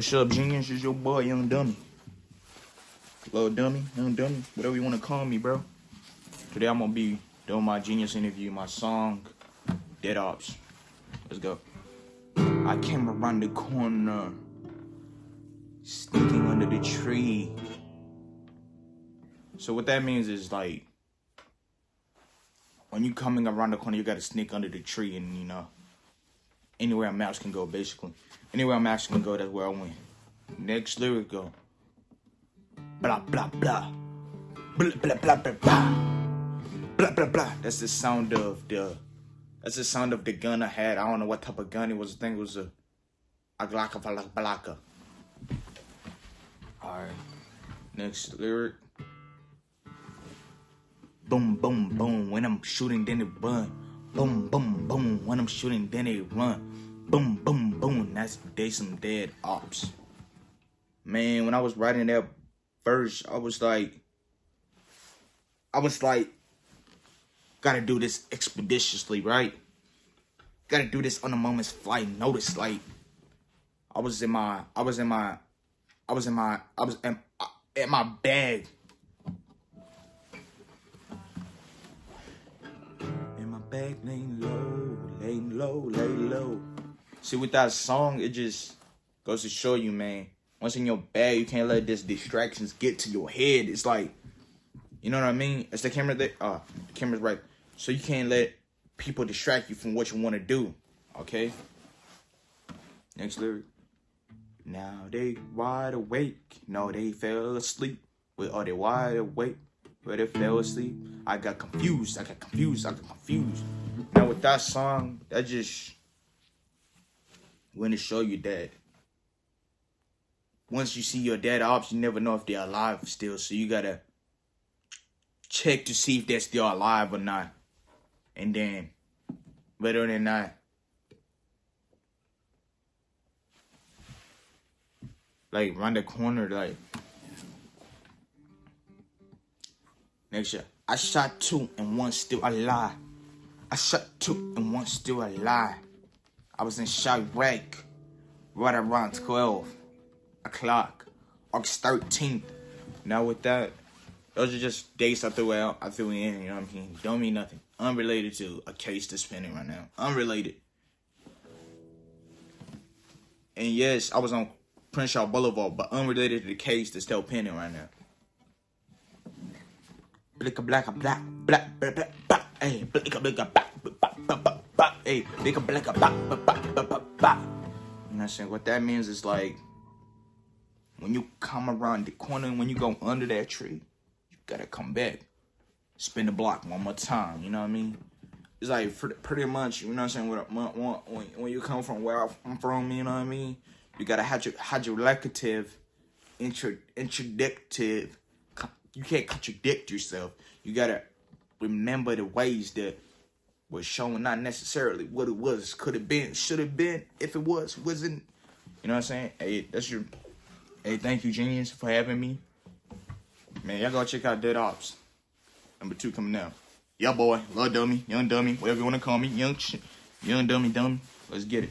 What's up, genius? It's your boy, Young Dummy. Little Dummy, Young Dummy, whatever you want to call me, bro. Today I'm gonna be doing my genius interview, my song, Dead Ops. Let's go. I came around the corner, sneaking under the tree. So what that means is like, when you coming around the corner, you gotta sneak under the tree, and you know, anywhere a mouse can go, basically. Anywhere a mouse can go, that's where I went. Next lyric go. Blah blah blah. Blah blah blah blah blah. Blah blah blah. That's the sound of the. That's the sound of the gun I had. I don't know what type of gun it was. I think it was a. A Glocka Balaka. Alright. Next lyric. Boom, boom, boom. When I'm shooting, then it run. Boom, boom, boom. When I'm shooting, then it run. Boom, boom, boom. That's they some dead ops. Man, when I was writing that verse, I was like, I was like, gotta do this expeditiously, right? Gotta do this on a moment's flight notice. Like, I was in my, I was in my, I was in my, I was in, uh, in my bag My laying low, laying low, lay low. See, with that song, it just goes to show you, man. Once in your bag, you can't let these distractions get to your head. It's like, you know what I mean? It's the camera there. Uh, the camera's right. So you can't let people distract you from what you want to do. Okay? Next lyric. Now they wide awake. No, they fell asleep. Well, are they wide awake? But they fell asleep. I got confused. I got confused. I got confused. Now with that song, that just went to show you that once you see your dead ops, you never know if they're alive still. So you gotta check to see if they're still alive or not. And then, whether or not, like round the corner, like next year, I shot two and one still alive. I shot two and one still alive. I was in Chiraq right around 12 o'clock, August 13th. Now with that, those are just dates I threw out. I threw in, you know what I mean? Don't mean nothing. Unrelated to a case that's pending right now. Unrelated. And yes, I was on Crenshaw Boulevard, but unrelated to the case that's still pending right now. Blicka blacka black black black black black hey blicka blicka black black black black black hey blicka blacka black black black black black black You know what that means is like when you come around the corner and when you go under that tree, you gotta come back. Spin the block one more time, you know what I mean? It's like pretty much, you know what I'm saying? When, when you come from where I'm from, you know what I mean? You gotta have your hydrolecative, intro, introductive you can't contradict yourself. You gotta remember the ways that was shown, not necessarily what it was, could have been, should have been, if it was, wasn't. You know what I'm saying? Hey, that's your. Hey, thank you, genius, for having me. Man, y'all go check out Dead Ops. Number two coming out. Yeah, boy, love dummy, young dummy, whatever you wanna call me, young, young dummy, dummy. Let's get it.